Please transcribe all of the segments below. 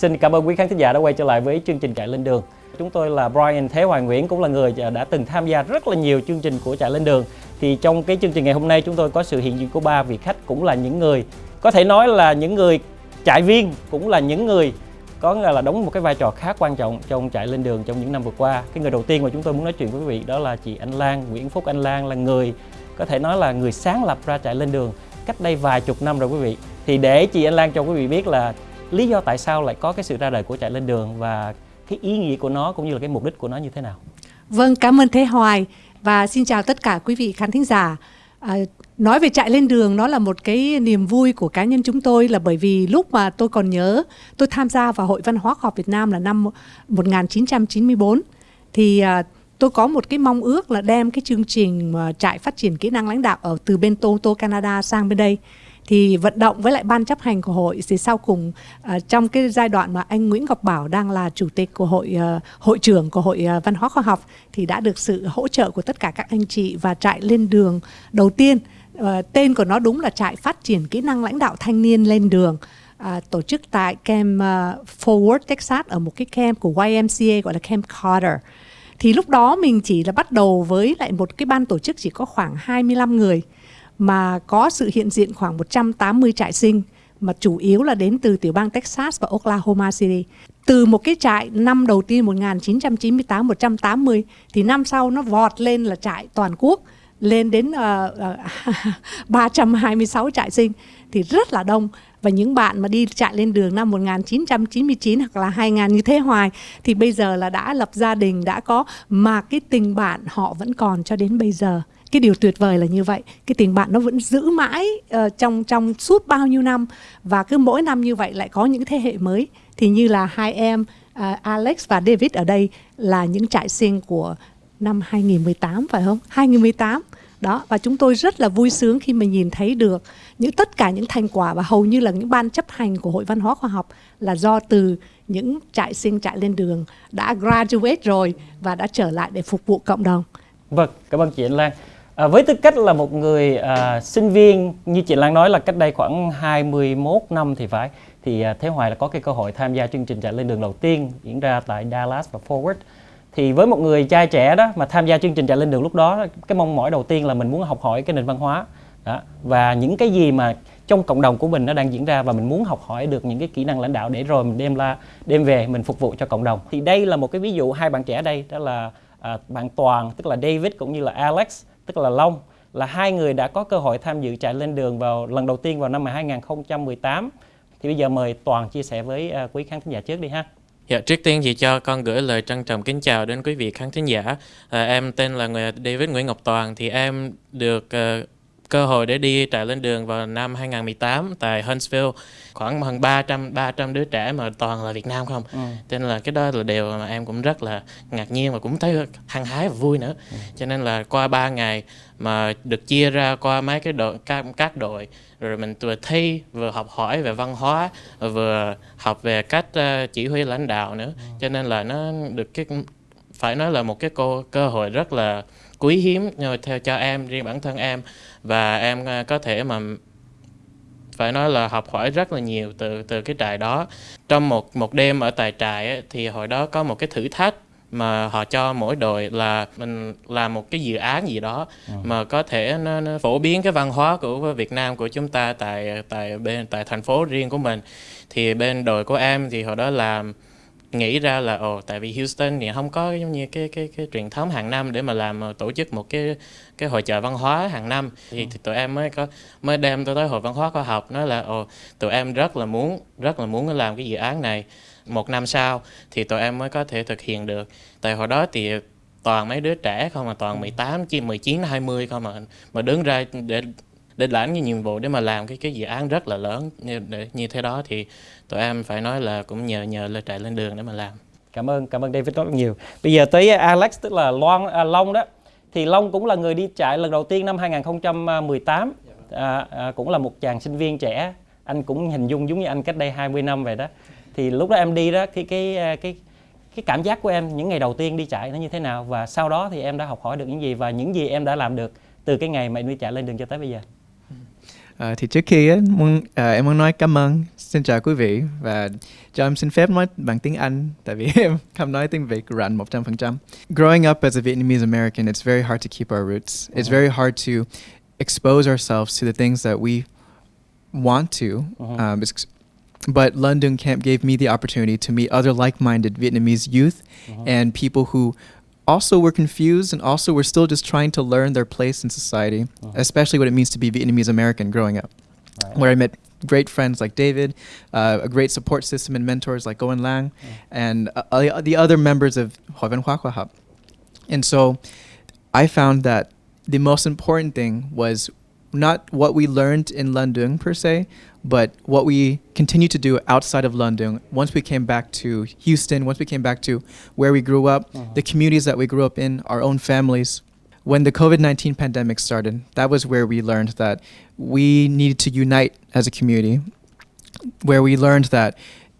Xin cảm ơn quý khán thính giả đã quay trở lại với chương trình Chạy Lên Đường. Chúng tôi là Brian Thế Hoàng Nguyễn cũng là người đã từng tham gia rất là nhiều chương trình của Chạy Lên Đường. Thì trong cái chương trình ngày hôm nay chúng tôi có sự hiện diện của ba vị khách cũng là những người có thể nói là những người chạy viên cũng là những người có nghĩa là đóng một cái vai trò khá quan trọng trong chạy lên đường trong những năm vừa qua. Cái người đầu tiên mà chúng tôi muốn nói chuyện với quý vị đó là chị Anh Lan, Nguyễn Phúc Anh Lan là người có thể nói là người sáng lập ra chạy lên đường cách đây vài chục năm rồi quý vị. Thì để chị Anh Lan cho quý vị biết là lý do tại sao lại có cái sự ra đời của chạy lên đường và cái ý nghĩa của nó cũng như là cái mục đích của nó như thế nào. Vâng, cảm ơn Thế Hoài và xin chào tất cả quý vị khán thính giả. À, nói về chạy lên đường nó là một cái niềm vui của cá nhân chúng tôi là bởi vì lúc mà tôi còn nhớ tôi tham gia vào Hội Văn hóa Khoa học Việt Nam là năm 1994 thì à, tôi có một cái mong ước là đem cái chương trình mà trại phát triển kỹ năng lãnh đạo ở từ bên Toronto Canada sang bên đây thì vận động với lại ban chấp hành của hội thì sau cùng uh, trong cái giai đoạn mà anh Nguyễn Ngọc Bảo đang là chủ tịch của hội uh, hội trưởng của hội uh, văn hóa khoa học thì đã được sự hỗ trợ của tất cả các anh chị và trại lên đường đầu tiên. Uh, tên của nó đúng là trại phát triển kỹ năng lãnh đạo thanh niên lên đường. À, tổ chức tại camp uh, Forward Texas ở một cái camp của YMCA gọi là Camp Carter. Thì lúc đó mình chỉ là bắt đầu với lại một cái ban tổ chức chỉ có khoảng 25 người mà có sự hiện diện khoảng 180 trại sinh mà chủ yếu là đến từ tiểu bang Texas và Oklahoma City. Từ một cái trại năm đầu tiên 1998 180 thì năm sau nó vọt lên là trại toàn quốc lên đến uh, uh, 326 trại sinh. Thì rất là đông. Và những bạn mà đi chạy lên đường năm 1999 hoặc là 2000 như thế hoài thì bây giờ là đã lập gia đình đã có mà cái tình bạn họ vẫn còn cho đến bây giờ cái điều tuyệt vời là như vậy. Cái tình bạn nó vẫn giữ mãi uh, trong trong suốt bao nhiêu năm. Và cứ mỗi năm như vậy lại có những thế hệ mới. Thì như là hai em uh, Alex và David ở đây là những trại sinh của năm 2018 phải không? 2018 đó và chúng tôi rất là vui sướng khi mà nhìn thấy được những tất cả những thành quả và hầu như là những ban chấp hành của hội văn hóa khoa học là do từ những trại sinh trại lên đường đã graduate rồi và đã trở lại để phục vụ cộng đồng. Vâng, cảm ơn chị Anh Lan. À, với tư cách là một người à, sinh viên như chị Lan nói là cách đây khoảng 21 năm thì phải thì à, Thế Hoài là có cái cơ hội tham gia chương trình chạy lên đường đầu tiên diễn ra tại Dallas và Forward thì với một người trai trẻ đó mà tham gia chương trình chạy lên đường lúc đó cái mong mỏi đầu tiên là mình muốn học hỏi cái nền văn hóa. Đó và những cái gì mà trong cộng đồng của mình nó đang diễn ra và mình muốn học hỏi được những cái kỹ năng lãnh đạo để rồi mình đem la đem về mình phục vụ cho cộng đồng. Thì đây là một cái ví dụ hai bạn trẻ đây đó là à, bạn Toàn tức là David cũng như là Alex tức là Long là hai người đã có cơ hội tham dự chạy lên đường vào lần đầu tiên vào năm 2018 thì bây giờ mời Toàn chia sẻ với à, quý khán thính giả trước đi ha. Dạ, trước tiên thì cho con gửi lời trân trọng kính chào đến quý vị khán thính giả. À, em tên là người David Nguyễn Ngọc Toàn thì em được uh, cơ hội để đi trại lên đường vào năm 2018 tại Huntsville khoảng hơn 300 300 đứa trẻ mà toàn là Việt Nam không ừ. cho nên là cái đó là điều mà em cũng rất là ngạc nhiên và cũng thấy hăng hái và vui nữa ừ. cho nên là qua 3 ngày mà được chia ra qua mấy cái đội các, các đội rồi mình vừa thi vừa học hỏi về văn hóa vừa học về cách uh, chỉ huy lãnh đạo nữa ừ. cho nên là nó được cái phải nói là một cái cô cơ hội rất là quý hiếm theo cho em riêng bản thân em. Và em ờ, có thể mà phải nói là học hỏi rất là nhiều từ từ cái trại đó. Trong một một đêm ở tại trại ấy, thì hồi đó có một cái thử thách mà họ cho mỗi đội là mình làm một cái dự án gì đó ừ. mà có thể nó, nó phổ biến cái văn hóa của Việt Nam của chúng ta tại tại bên tại thành phố riêng của mình. Thì bên đội của em thì hồi đó làm nghĩ ra là ồ tại vì Houston thì không có giống như cái cái cái truyền thống hàng năm để mà làm ờ, tổ chức một cái cái hội chợ văn hóa hàng năm. Thì, ừ. thì tụi em mới có mới đem tôi tới hội văn hóa khoa học nói là ồ tụi em rất là muốn rất là muốn làm cái dự án này. Một năm sau thì tụi em mới có thể thực hiện được. Tại hồi đó thì toàn mấy đứa trẻ không mà toàn 18 chỉ 19 20 không mà mà đứng ra để để lãnh cái nhiệm vụ để mà làm cái cái dự án rất là lớn. Như như thế đó thì tụi em phải nói là cũng nhờ nhờ lên trại lên đường để mà làm. Cảm ơn cảm ơn David rất nhiều. Bây giờ tới Alex tức là Loan à, Long đó. Thì Long cũng là người đi trại lần đầu tiên năm 2018 à, à, cũng là một chàng sinh viên trẻ. Anh cũng hình dung giống như anh cách đây 20 năm vậy đó. Thì lúc đó em đi đó cái cái à, cái cái cảm giác của em những ngày đầu tiên đi chạy nó như thế nào? Và sau đó thì em đã học hỏi được những gì? Và những gì em đã làm được từ cái ngày mà em đi chạy lên đường cho tới bây giờ? À, thì trước khi á, muốn, à, em muốn nói cảm ơn, xin chào quý vị và cho em xin phép nói bằng tiếng Anh tại vì em không nói tiếng Việt rành 100%. Growing up as a Vietnamese American, it's very hard to keep our roots. It's uh-huh. very hard to expose ourselves to the things that we want to. Uh-huh. Um, it's- but London Camp gave me the opportunity to meet other like-minded Vietnamese youth uh-huh. and people who also we were confused and also were still just trying to learn their place in society, especially what it means to be Vietnamese American growing up. Where I met great friends like David, uh, a great support system and mentors like Goen Lang, and uh, the other members of Hoa Văn Hóa Khoa học. And so I found that the most important thing was not what we learned in London per se, but what we continue to do outside of London once we came back to Houston, once we came back to where we grew up, uh-huh. the communities that we grew up in, our own families. When the COVID 19 pandemic started, that was where we learned that we needed to unite as a community, where we learned that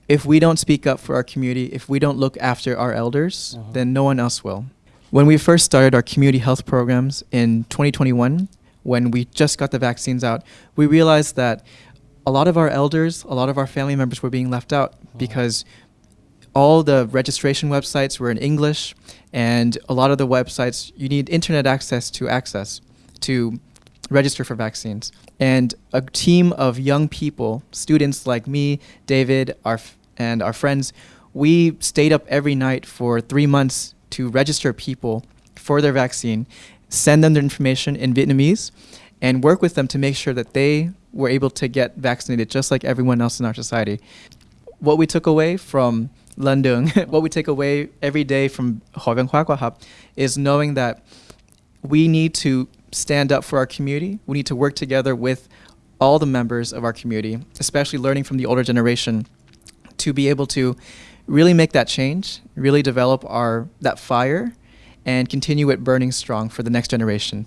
if we don't speak up for our community, if we don't look after our elders, uh-huh. then no one else will. When we first started our community health programs in 2021, when we just got the vaccines out, we realized that a lot of our elders, a lot of our family members were being left out because all the registration websites were in English, and a lot of the websites you need internet access to access to register for vaccines. And a team of young people, students like me, David, our f- and our friends, we stayed up every night for three months to register people for their vaccine, send them their information in Vietnamese, and work with them to make sure that they were able to get vaccinated just like everyone else in our society. What we took away from London, what we take away every day from Khoa Khoa is knowing that we need to stand up for our community. We need to work together with all the members of our community, especially learning from the older generation, to be able to really make that change, really develop our that fire, and continue it burning strong for the next generation.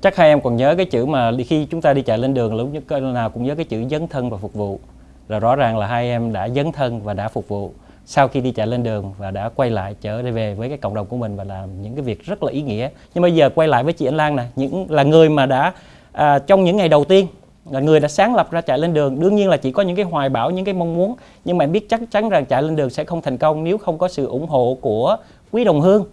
Chắc hai em còn nhớ cái chữ mà khi chúng ta đi chạy lên đường lúc nhất nào cũng nhớ cái chữ dấn thân và phục vụ. Là rõ ràng là hai em đã dấn thân và đã phục vụ sau khi đi chạy lên đường và đã quay lại trở về với cái cộng đồng của mình và làm những cái việc rất là ý nghĩa. Nhưng bây giờ quay lại với chị Anh Lan nè, những là người mà đã à, trong những ngày đầu tiên là người đã sáng lập ra chạy lên đường đương nhiên là chỉ có những cái hoài bão những cái mong muốn nhưng mà em biết chắc chắn rằng chạy lên đường sẽ không thành công nếu không có sự ủng hộ của quý đồng hương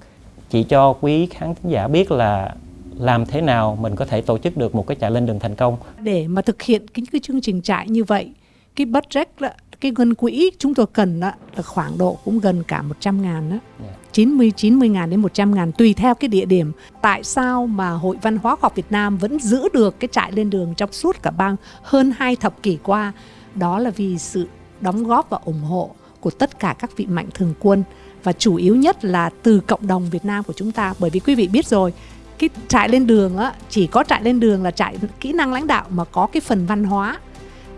chị cho quý khán thính giả biết là làm thế nào mình có thể tổ chức được một cái chạy lên đường thành công để mà thực hiện cái, cái chương trình trại như vậy cái budget đó, cái ngân quỹ chúng tôi cần đó, là khoảng độ cũng gần cả 100 ngàn đó. Dạ. 90 90 ngàn đến 100 ngàn tùy theo cái địa điểm. Tại sao mà Hội Văn hóa học Việt Nam vẫn giữ được cái trại lên đường trong suốt cả bang hơn hai thập kỷ qua? Đó là vì sự đóng góp và ủng hộ của tất cả các vị mạnh thường quân và chủ yếu nhất là từ cộng đồng Việt Nam của chúng ta. Bởi vì quý vị biết rồi, cái trại lên đường á, chỉ có trại lên đường là trại kỹ năng lãnh đạo mà có cái phần văn hóa.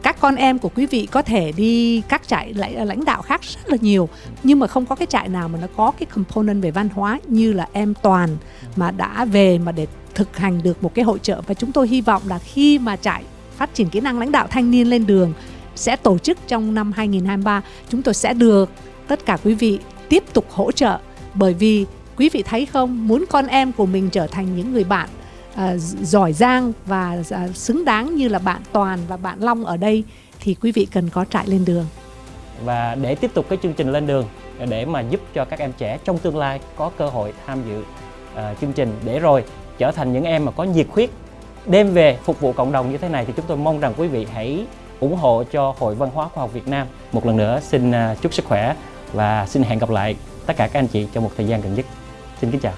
Các con em của quý vị có thể đi các trại lãnh lãnh đạo khác rất là nhiều, nhưng mà không có cái trại nào mà nó có cái component về văn hóa như là em toàn mà đã về mà để thực hành được một cái hội trợ. Và chúng tôi hy vọng là khi mà trại phát triển kỹ năng lãnh đạo thanh niên lên đường sẽ tổ chức trong năm 2023 chúng tôi sẽ được tất cả quý vị tiếp tục hỗ trợ. Bởi vì quý vị thấy không muốn con em của mình trở thành những người bạn uh, giỏi giang và uh, xứng đáng như là bạn Toàn và bạn Long ở đây thì quý vị cần có trại lên đường. và để tiếp tục cái chương trình lên đường để mà giúp cho các em trẻ trong tương lai có cơ hội tham dự uh, chương trình. Để rồi trở thành những em mà có nhiệt huyết đem về phục vụ cộng đồng như thế này thì chúng tôi mong rằng quý vị hãy ủng hộ cho Hội Văn hóa Khoa học Việt Nam. Một lần nữa, xin à, chúc sức khỏe và xin hẹn gặp lại tất cả các anh chị trong một thời gian gần nhất. Xin kính chào.